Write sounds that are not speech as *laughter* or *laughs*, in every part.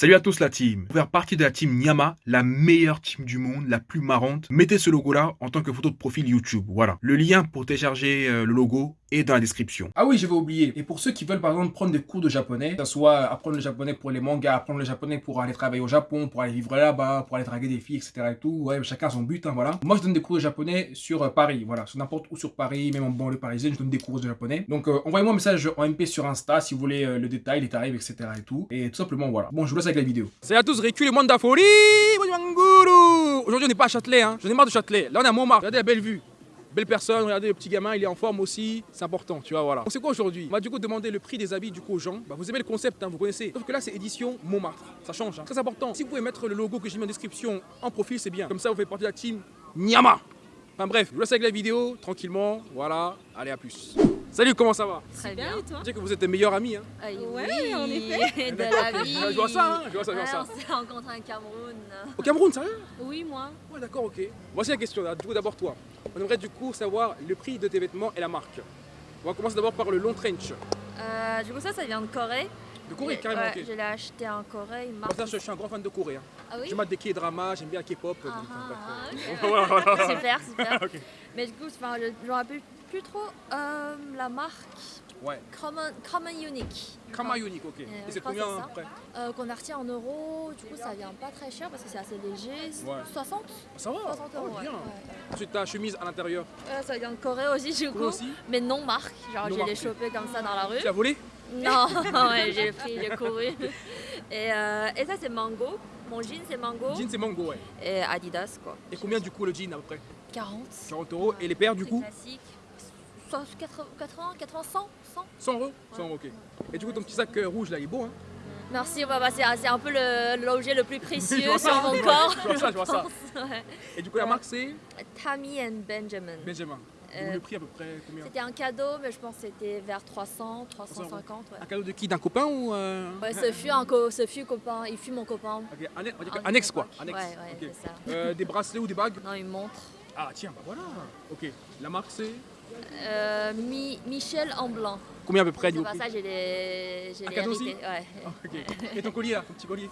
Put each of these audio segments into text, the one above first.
Salut à tous la team. Pour faire partie de la team Nyama, la meilleure team du monde, la plus marrante, mettez ce logo là en tant que photo de profil YouTube. Voilà. Le lien pour télécharger euh, le logo est dans la description. Ah oui, je vais oublier. Et pour ceux qui veulent par exemple prendre des cours de japonais, que ce soit apprendre le japonais pour les mangas, apprendre le japonais pour aller travailler au Japon, pour aller vivre là-bas, pour aller draguer des filles, etc. et tout, ouais, chacun son but, hein, voilà. Moi, je donne des cours de japonais sur euh, Paris, voilà, sur n'importe où sur Paris, même en banlieue parisienne, je donne des cours de japonais. Donc, euh, envoyez-moi un message en MP sur Insta si vous voulez le détail, les tarifs, etc. et tout. Et tout simplement, voilà. Bon, je vous laisse avec la vidéo. Salut à tous, Récu, le monde de la folie Aujourd'hui, on n'est pas à Châtelet, hein. J'en ai marre de Châtelet. Là, on est à Montmartre. Regardez la belle vue. Belle personne, regardez le petit gamin, il est en forme aussi, c'est important, tu vois, voilà. Sait quoi aujourd'hui? On va du coup demander le prix des habits du coup aux gens. Bah, vous aimez le concept, hein, vous connaissez. Sauf que là, c'est édition Montmartre. Ça change, hein. très important. Si vous pouvez mettre le logo que j'ai mis en description en profil, c'est bien. Comme ça, vous faites partie de la team Nyama. Enfin bref, je vous laisse avec la vidéo, tranquillement, voilà. Allez, à plus. Salut, comment ça va? Très bien, et toi? Je sais que vous êtes des meilleurs amis, hein Ah, Ouais, en effet. De la vie. Je vois ça, hein, je vois ça, je vois Ouais, ça. on s'est rencontrés au Cameroun. Au Cameroun, sérieux? Oui, moi. Ouais, d'accord, ok. Voici la question, là. du coup, d'abord toi. On aimerait du coup savoir le prix de tes vêtements et la marque. On va commencer d'abord par le long trench. Euh, du coup, ça, ça vient de Corée. De Corée, Et- carrément, ouais, ok. Je l'ai acheté en Corée. Marque. ça, je, je suis un grand fan de Corée. hein. Ah oui? Je mate des K-drama, j'aime bien la K-pop. Ah, donc, ah, bref. ok. Voilà, voilà. Super, super. Ok. Mais du coup, enfin, je ne me rappelle plus trop euh, la marque. Ouais, Common, Common Unique. Kama Unique, ok. Euh, Et c'est combien ça. après Euh, Converti en euros, du coup, ça vient pas très cher parce que c'est assez léger. Ouais. 60 Ça va 60 euros. oh, bien. Ensuite, ta chemise à l'intérieur. Euh, ça vient de Corée aussi, du coup. aussi Mais non marque. Genre, l'ai marque. chopé comme ça dans la rue. Tu l'as volé Non, *laughs* ouais, j'ai pris, j'ai couru. Et, euh, et ça, c'est Mango. Mon jean, c'est Mango. Jean, c'est mango, ouais. Et Adidas, quoi. Et combien du coup le jean à peu près 40. 40 euros. Et les paires du coup classique. Soit 80, 80, 80, 100, 100. 100 euros? 100 euros, ok. Et du coup, ton petit sac euh, rouge là, il est beau, hein? Merci, bah, bah, c'est c'est un peu le- l'objet le plus *laughs* Je précieux sur ça, mon corps. Je vois ça, je vois ça. *laughs* Ouais. Et du coup, la marque c'est? Tammy and Benjamin. Benjamin. Euh, Le prix à peu près combien? C'était un cadeau, mais je pense que c'était vers 300, 350. Ouais. Un cadeau de qui? D'un copain ou euh... Ouais, ce fut un co- ce fut copain, il fut mon copain. Ok, anne- on dit que Un annexe quoi copain. Annexe. Ouais, ouais, ok. c'est ça. Euh, des bracelets ou des bagues? Non, une montre. Ah tiens, bah voilà. Ok. La marque c'est? Euh, Mi- Michel en blanc. combien à peu près niveau pas ça, j'ai les, j'ai. Ouais. Ah, ok. Et ton collier là, ton petit collier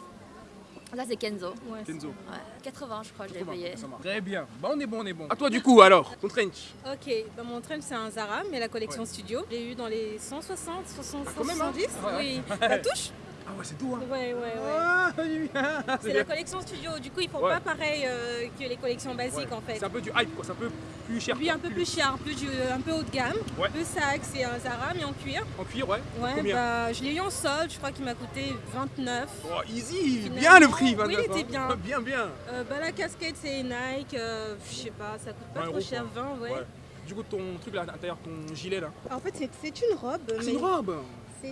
Ça, c'est Kenzo. Ouais, Kenzo. Ouais. 80, je crois, je l'ai 80, payé. Très bien. Bah on est bon, on est bon. À toi du coup alors, ton trench. Ok, bah, mon trench c'est un Zara, mais la collection studio. J'ai eu dans les 160, 60, Ah, quand même, hein 170. Ouais, Oui, *laughs* ça touche Ah ouais, c'est tout hein. Ouais, ouais, ouais. Ah, oui, oui. C'est la collection studio, du coup ils font Ouais. pas pareil euh, que les collections basiques Ouais. en fait. C'est un peu du hype quoi, c'est un peu plus cher. Lui un peu plus cher, un peu, du- un peu haut de gamme. Ouais. Le sac c'est un Zara mais en cuir. En cuir, ouais. Ouais, Combien bah je l'ai eu en solde, je crois qu'il m'a coûté 29. Oh, easy, Finalement, bien le prix, oui, 29. il était hein. bien. *laughs* Bien, bien. Euh, bah la casquette c'est Nike, euh, je sais pas, ça coûte pas 20 trop euros, cher, quoi. 20 ouais. Du coup, ton truc là à l'intérieur, ton gilet là. En fait c'est- une robe, Ah, c'est une robe.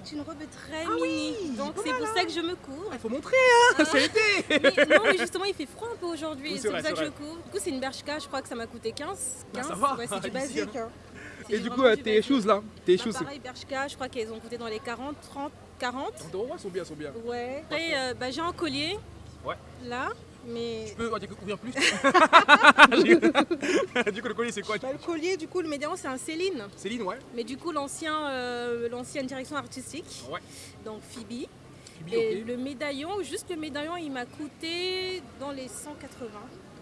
C'est une robe très Ah oui, mini. Donc c'est pour ça que je me couvre. Il faut montrer, hein. *laughs* C'est l'été. Mais non, mais justement, il fait froid un peu aujourd'hui. C'est pour ça que je couvre. Du coup, c'est une Bershka, je crois que ça m'a coûté 15. Ah, 15. ça va, Ouais, c'est du *laughs* basique. hein. Et du coup, euh, tes shoes là, tes Bah, pareil, Bershka, je crois qu'elles ont coûté dans les 40, 30, 40. 30 euros, ouais, sont bien, sont bien. Ouais. Après, euh, bah, j'ai un collier. Ouais. Là. Mais. Tu peux ouvrir plus *laughs* Du coup, le collier, c'est quoi Bah, le collier, du coup, le médaillon, c'est un Céline. Céline, ouais. Mais du coup, l'ancien, euh, l'ancienne direction artistique. Ouais. Donc Phoebe. Phoebe, Et le médaillon, juste le médaillon, il m'a coûté dans les 180.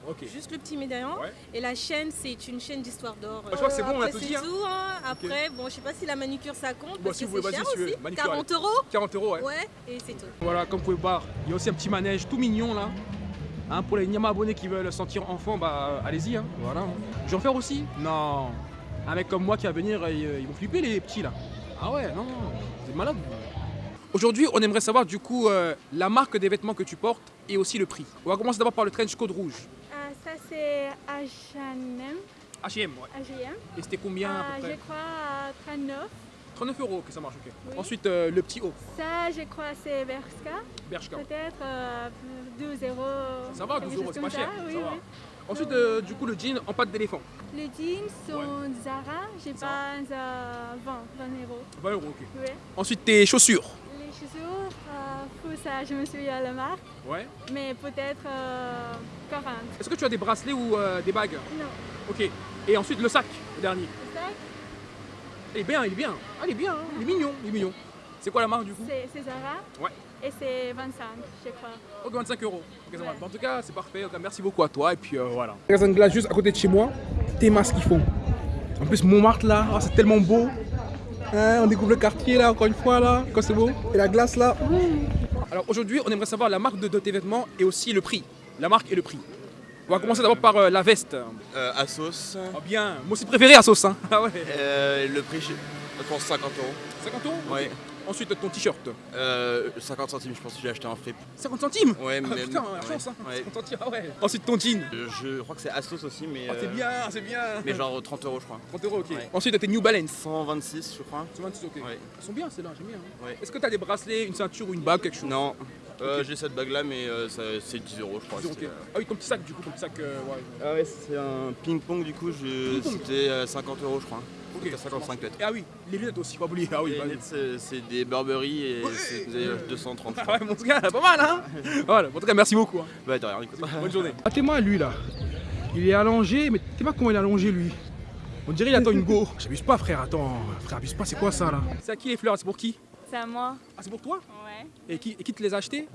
Ok. Juste le petit médaillon. Ouais. Et la chaîne, c'est une chaîne d'histoire d'or. je crois que c'est bon, on a tout dit, hein. tout, hein. Après, bon, je sais pas si la manucure ça compte Bon, parce si que c'est cher si aussi. Manucure, 40 euros 40 euros, ouais. Ouais, et c'est tout. Voilà, comme vous pouvez voir, il y a aussi un petit manège tout mignon là. Hein, pour les Nyama abonnés qui veulent se sentir enfant, bah allez-y. Hein. Voilà. hein. Je vais en faire aussi Non. Un mec comme moi qui va venir, ils, ils vont flipper les petits là. Ah ouais, non, c'est malade. Aujourd'hui, on aimerait savoir du coup euh, la marque des vêtements que tu portes et aussi le prix. On va commencer d'abord par le trench code rouge. Ah, ça c'est H&M, H&M, ouais. H&M. Et c'était combien à je crois à 39. 39 euros, ok, ça marche, ok. Oui. Ensuite, euh, le petit haut, Ça, je crois c'est Bershka. Bershka. Peut-être euh, 12 euros. Ça va, 12 quelque euros, c'est pas cher. ça, ça oui, va. oui. Ensuite, euh, du coup, le jean en pâte d'éléphant. Les jeans sont Zara, je Zara. pense à 20, 20 euros. 20 euros, ok. Ensuite, tes chaussures. Les chaussures, euh, pour ça, je me souviens la marque, Ouais. mais peut-être euh, 40. Est-ce que tu as des bracelets ou euh, des bagues? Non, Ok. Et ensuite, le sac, le dernier. Il est bien, il est bien. Ah, il est bien, hein. il est mignon, il est mignon. C'est quoi la marque du coup? C'est Zara. Ouais. et c'est 25, je crois. Ok, 25 euros. En tout cas, c'est parfait. Merci beaucoup à toi. Et puis euh, voilà. Magasin de glace juste à côté de chez moi. T'es ce qu'ils font. En plus, Montmartre là, oh, c'est tellement beau. Hein, on découvre le quartier là, encore une fois là. Quand c'est beau. Et la glace là. Alors aujourd'hui, on aimerait savoir la marque de, de tes vêtements et aussi le prix. La marque et le prix. On va commencer d'abord par euh, la veste. Euh, Asos. Oh bien, moi aussi préféré Asos. Hein. Ah ouais. Euh, le prix, je pense 50 euros. 50 euros Ouais. Ensuite, ton t-shirt. Euh, 50 centimes, je pense que j'ai acheté en fripe. 50 centimes Ouais, Ah, mais. Putain, la ouais, chance, hein. ouais. 50 centimes, ah ouais. Ensuite, ton jean. Je, je crois que c'est Asos aussi, mais. Oh, c'est euh, bien, c'est bien. Mais genre 30 euros, je crois. 30 euros, ok. Ouais. Ensuite, tes New Balance. 126, je crois. 126, ok. Ils sont bien, celles-là, j'aime bien. hein. Ouais. Est-ce que tu as des bracelets, une ceinture ou une bague, quelque chose? Non. Euh, J'ai cette bague là, mais euh, c'est 10 euros, je crois. Euh. Ah oui, ton petit sac, du coup, ton petit sac. euh, ouais. Ah ouais, c'est un ping-pong, du coup, je... C'était euh, 50 euros, je crois. Ok, C'était 55 peut-être. Et ah oui, les lunettes aussi, pas oublier. Ah oui, Les bah lunettes, c'est c'est des Burberry et Ouais. c'était 230. je Ah crois. ouais, mon gars, pas mal, hein *laughs* Voilà, en tout cas, merci beaucoup. hein. Bah, de rien, écoute. Bonne journée. Ah, t'es moi, lui, là. Il est allongé, mais t'es moi comment il est allongé, lui? On dirait il attend une go. *laughs* J'abuse pas, frère, attends. Frère, abuse pas, c'est quoi ça, là? C'est à qui les fleurs? C'est pour qui? C'est à moi. Ah, c'est pour toi? Ouais. et qui, et qui te les a achetées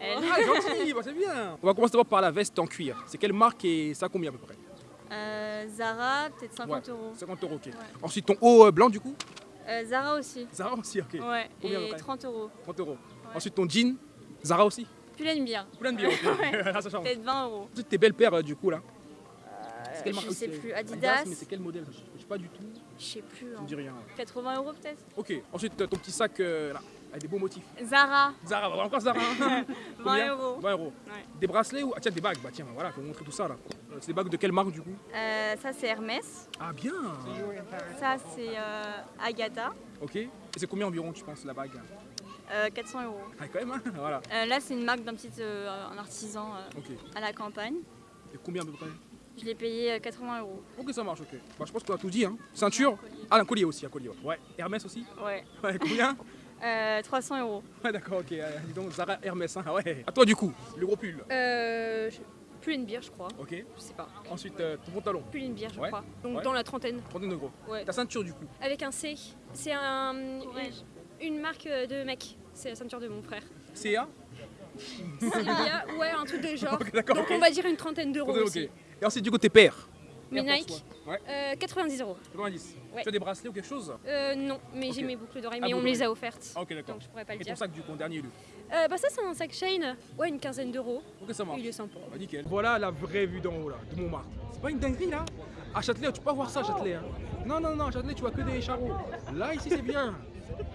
Elle. Ah, gentil, bah, c'est bien. On va commencer d'abord par la veste en cuir. C'est quelle marque et ça combien à peu près Euh, Zara, peut-être 50 Ouais. euros. 50 euros, ok. Ensuite, ton haut euh, blanc, du coup Euh, Zara aussi. Zara aussi, ok. Ouais. Combien Et près 30 euros. 30 euros. Ensuite, ton jean, Zara aussi. Plein de bien, ok. *laughs* Là, *laughs* ça change. Peut-être 20 euros. Ensuite, tes belles paires, du coup, là. C'est quelle marque je sais plus. Adidas. mais c'est quel modèle Je sais pas du tout. Je sais plus. Je hein. dis rien. 80 euros peut-être. Ok. Ensuite, ton petit sac, euh, là, avec des beaux motifs. Zara. Zara, bah, encore Zara. hein. *laughs* 20 Combien euros. 20 euros. Ouais. Des bracelets ou ah, tiens des bagues Bah tiens, voilà, faut vous montrer tout ça là. Euh, C'est des bagues de quelle marque du coup Euh, ça c'est Hermès. Ah bien. Ça c'est euh, Agatha. Ok. Et c'est combien environ tu penses la bague Euh, 400 euros. Ah quand même hein *laughs* Voilà. Là c'est une marque d'un petit un artisan à la campagne. Et combien à peu près Je l'ai payé euh, 80 euros. Ok ça marche ok. Bah je pense qu'on a tout dit hein. Ceinture. Ah un collier aussi, un collier. Ouais. Ouais. Hermès aussi Ouais. Ouais combien *laughs* Euh, 300 euros. Ouais d'accord ok. Euh, dis donc Zara Hermès hein. Ah ouais. À toi du coup, le gros pull. Euh, je- plus une bière, je crois. Ok. Je sais pas. Ensuite euh, ton pantalon. Plus une bière, je Ouais. crois. Donc Ouais. dans la trentaine. Trentaine de gros. Ouais. Ta ceinture du coup. Avec un C. C'est un, Ouais. une, une marque de mec. C'est la ceinture de mon frère. CA Cilia, ouais, un truc de *laughs* genre. Ok d'accord. Donc on va dire une trentaine d'euros Ok. aussi. Et ensuite du coup tes paires. Force Nike, One. Ouais. euh, 90 euros. 90. Ouais. Tu as des bracelets ou quelque chose? Euh, non, mais j'ai mes boucles d'oreilles, Ah, mais on me les a offertes. Ah ok d'accord. Donc je pourrais pas le Et ton sac du coup en dernier lieu? Euh, bah ça c'est un sac Shane. Ouais, une quinzaine d'euros. Ok ça marche. Il est sympa. Bah, nickel. Voilà la vraie vue d'en haut là, de Montmartre. C'est pas une dinguerie là? À Châtelet, tu peux pas voir ça à Châtelet. Hein. Non, non, non, à Châtelet, tu vois que des charros. Là, ici, c'est bien.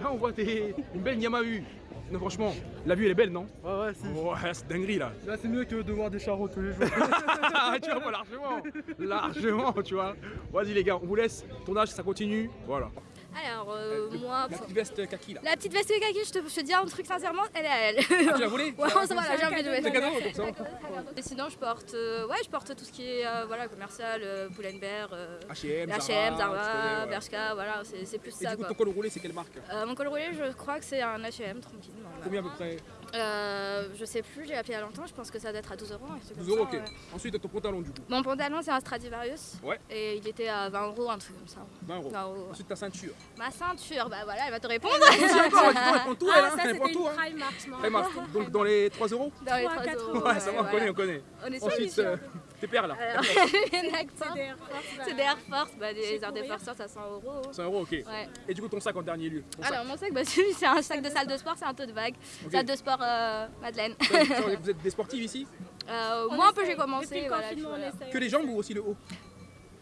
Là, on voit des... une belle Yamahu. Non, franchement, la vue, elle est belle, non Ouais, ouais, si. Ouais, c'est dinguerie là. Là, c'est mieux que de voir des charros tous les jours. *laughs* tu vois, largement. Largement, tu vois. Vas-y, les gars, on vous laisse. Ton âge, ça continue. Voilà. Alors, euh, Le- moi, La petite veste kaki là. la petite veste kaki, je te, je te dis un truc sincèrement, elle est à elle. Ah, tu l'as volée *laughs* Ouais, ça va, là, j'ai envie de C'est mettre. cadeau, donc ça va. Et sinon, je porte, euh, ouais, je porte tout ce qui est euh, voilà, commercial, euh, Pull&Bear, euh, H&M, H&M, Zara, Zara. Bershka, voilà, c'est c'est plus Et ça du coup, quoi. ton col roulé, c'est quelle marque Euh, mon col roulé, je crois que c'est un H&M tranquille. normal. Combien à peu près euh, Je sais plus, j'ai appelé il y a longtemps, je pense que ça doit être à 12 euros. un truc comme 12 euros, ok. ouais. Ensuite, ton pantalon du coup. Mon pantalon, c'est un Stradivarius. Ouais. Et il était à 20 euros, un truc comme ça. 20 euros. 20 euros. Ensuite, ta ceinture. Ma ceinture, bah voilà, elle va te répondre. Elle prend tout, elle, hein. ça Elle prend tout, hein. Primark. Donc, dans les 3 euros Dans les 3, 3 4 euros. euros. Ouais, ça va, on connaît, on connaît. On est sur Ensuite, paires là. Alors, *laughs* C'est *laughs* des Air Force, bah, C'est des Air Force, bah, à 100 euros. 100 euros, ok. Ouais. Et du coup, ton sac en dernier lieu. Ton sac. Alors mon sac, bah, *laughs* c'est un sac de salle de sport, c'est un tote bag. Ok. Salle de sport euh, Madeleine. Vous êtes des sportifs ici? Euh, moi un peu j'ai commencé. Voilà, voilà. Que les jambes ou aussi le haut?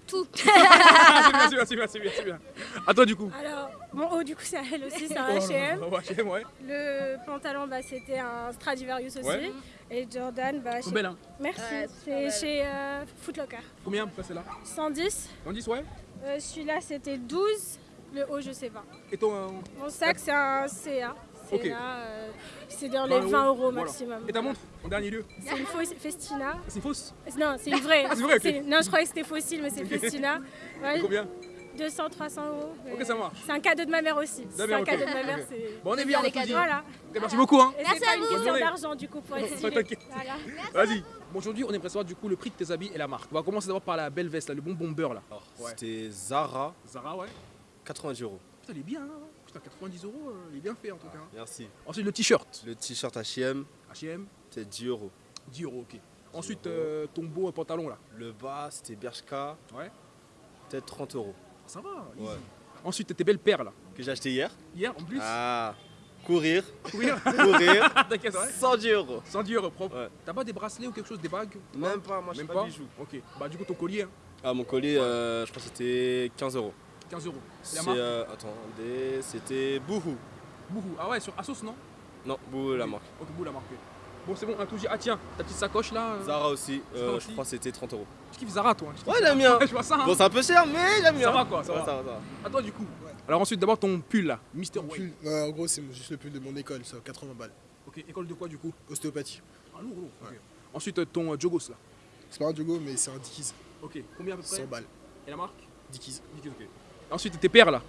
Tout. C'est bien, c'est bien, c'est bien, c'est bien. À toi du coup. Alors, mon haut, du coup, c'est à elle aussi, c'est un Oh, H&M. oh, H&M, ouais. Le pantalon, bah, c'était un Stradivarius aussi. Ouais. Et Jordan, bah, chez- hein. merci. Ouais, c'est chez euh, Footlocker. Combien c'est là? 110. Dans 10, ouais. Euh, Celui-là, c'était 12. Le haut, je sais pas. Et ton. euh, Mon sac, c'est un CA. C'est euh, c'est dans 20 les 20 euros Voilà. maximum. Et ta montre en dernier lieu C'est une fausse Festina. C'est fausse Non, c'est une vraie. *laughs* Ah, c'est vrai, Non, je croyais que c'était fossile, mais c'est. Festina. *laughs* Ouais, Combien 200, 300 euros. Ok, ça marche. C'est un cadeau de ma mère aussi. C'est un cadeau de ma mère. C'est- Bon, on est bien, bien on a les cadeaux. Voilà. Merci beaucoup, hein. Et Merci c'est pas à une vous. Bonne question d'argent du coup pour être t'inquiète. Voilà. Vas-y. Bon, aujourd'hui, on aimerait savoir du coup le prix de tes habits et la marque. On va commencer d'abord par la belle veste, là, le bon bomber là. Ouais. C'était Zara, Zara, ouais. 90 euros. Putain, elle est bien, hein. Putain, 90 euros, euh, il est bien fait en tout cas. Merci. Ensuite, le t-shirt. Le t-shirt H&M, H&M, c'est 10 euros. 10 euros, ok. Ensuite, euh, ton beau pantalon là. Le bas, c'était Bershka, Ouais. peut-être 30 euros. Ça va, easy. Ouais. Ensuite, tes belles paires là. Que j'ai acheté hier. Hier en plus. Ah, courir, Courir. *laughs* courir, *laughs* T'inquiète, ouais. 110 euros. 110 euros propre. Ouais. T'as pas des bracelets ou quelque chose, des bagues Même pas, moi je pas pas bijoux. Ok. Bah, du coup, ton collier, hein, Ah, mon collier, euh, je crois que c'était 15 euros. 15 euros. La C'est, marque euh, attendez, c'était Bouhou. Bouhou. Ah ouais, sur Asos, non? Non, Bouhou, la Ok. marque. Ok, Bouhou, la marque. Bon, c'est bon, un tout dit. Ah, tiens, ta petite sacoche là. euh, Zara aussi, euh, je crois que c'était 30 euros. Tu kiffes Zara, toi hein, Ouais, j'aime bien. *laughs* Je vois ça. hein. Bon, c'est un peu cher, mais j'aime bien. Ça va, quoi, ça Ouais, va. ça va, ça va. À toi, du coup. Alors, ensuite, d'abord ton pull là, Mister ouais, en gros, c'est juste le pull de mon école, ça, 80 balles. Ok, école de quoi du coup? Ostéopathie. Ah, lourd, lourd. ok. Ouais. Ensuite, euh, ton euh, Jogos là. C'est pas un jogo, mais c'est un Dickies. Ok, combien à peu près? 100 balles. Et la marque? Dickies. Nickel, ok. Ensuite, tes paires là.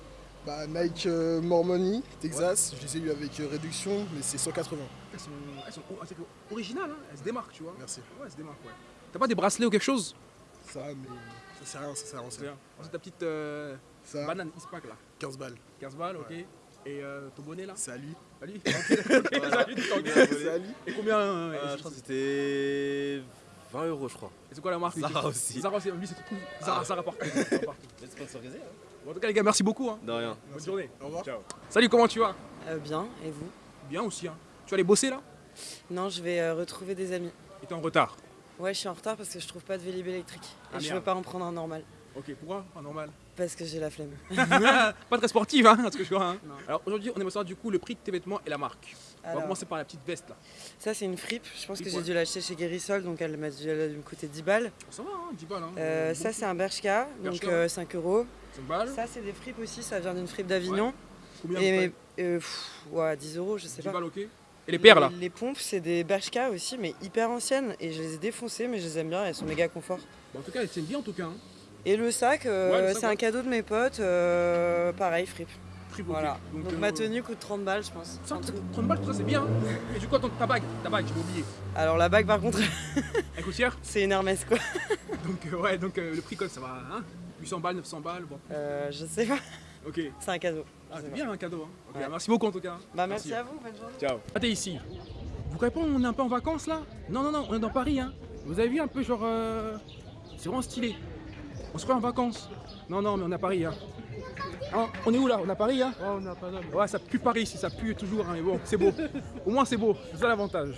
Bah, Nike euh, Mormoni, Texas, je les ai eu avec euh, réduction, mais c'est 180. Elles sont, elles sont originales, hein. elles se démarquent, tu vois. Merci. Ouais, elles se démarquent, ouais. T'as pas des bracelets ou quelque chose? Ça, mais ça sert à rien, ça sert à rien. ça. Bien. Ensuite, ta petite euh, Ça, banane Ispac là. 15 balles. 15 balles, ok. Et euh, ton bonnet là? C'est à lui. *laughs* Ok, C'est à lui. Et combien euh, Euh, je crois que c'était 20 euros, je crois. c'est- C'est quoi la marque Zara aussi. Zara aussi, lui c'est tout. Zara, Zara partout. *laughs* Zara partout. Sponsorisé, hein Bon, en tout cas, les gars, merci beaucoup. Hein. De rien. Bonne journée. Au revoir. Ciao. Salut, comment tu vas? Euh, bien, et vous? Bien aussi. Hein. Tu vas aller bosser là? Non, je vais euh, retrouver des amis. Et t'es en retard? Ouais, je suis en retard parce que je trouve pas de Vélib électrique. Et Ah, je merde. veux pas en prendre un normal. Ok, pourquoi? Pas normal? Parce que j'ai la flemme. *laughs* pas très sportive, hein, ce que je vois. Hein. Alors aujourd'hui, on aimerait savoir du coup le prix de tes vêtements et la marque. On va commencer par la petite veste là. ça, c'est une fripe. Je pense que j'ai ouais. dû l'acheter chez Guérissol, donc elle m'a dû, me coûter 10 balles. Ça va, hein, 10 balles. Hein. Euh, ça, c'est un Bershka, donc Bershka, euh, 5 euros. 5 balles. Ça, c'est des fripes aussi, ça vient d'une fripe d'Avignon. Combien Et euh, pff, ouais, 10 euros, je sais 10 pas. balles, ok. Et les paires là Les pompes, c'est des Bershka aussi, mais hyper anciennes. Et je les ai défoncées, mais je les aime bien, elles sont méga confort. Bon, En tout cas, elles tiennent bien en tout cas. Hein. Et le sac, euh, Ouais, le sac, c'est un cadeau de mes potes, euh, pareil, fripe. Ok. Voilà. Donc, euh, ma tenue coûte 30 balles, je pense. ça, 30 balles, tout ça c'est bien. hein. Et du coup, attends, ta bague, ta bague, j'ai oublié. Alors la bague, par contre, *laughs* Elle coûte cher c'est une Hermès, quoi. *laughs* Donc, ouais, donc le prix, quoi, ça va. Hein 800 balles, 900 balles, bon. Euh, je sais pas, Ok. c'est un cadeau. Ah, c'est bien un cadeau. Hein. Ouais. Merci beaucoup en tout cas. Bah merci, à vous, bonne journée. Ciao. Ah, t'es ici. Vous croyez pas on est un peu en vacances là? Non, non, non, on est dans Paris. Hein. Vous avez vu un peu genre... euh, C'est vraiment stylé. On se croit en vacances. Non, non, mais on est à Paris. Hein. Ah, on est où là? On est à Paris hein? Oh, on. Ouais, ça pue Paris ici, ça pue toujours. Hein, mais bon, c'est beau. Au moins c'est beau, c'est ça l'avantage.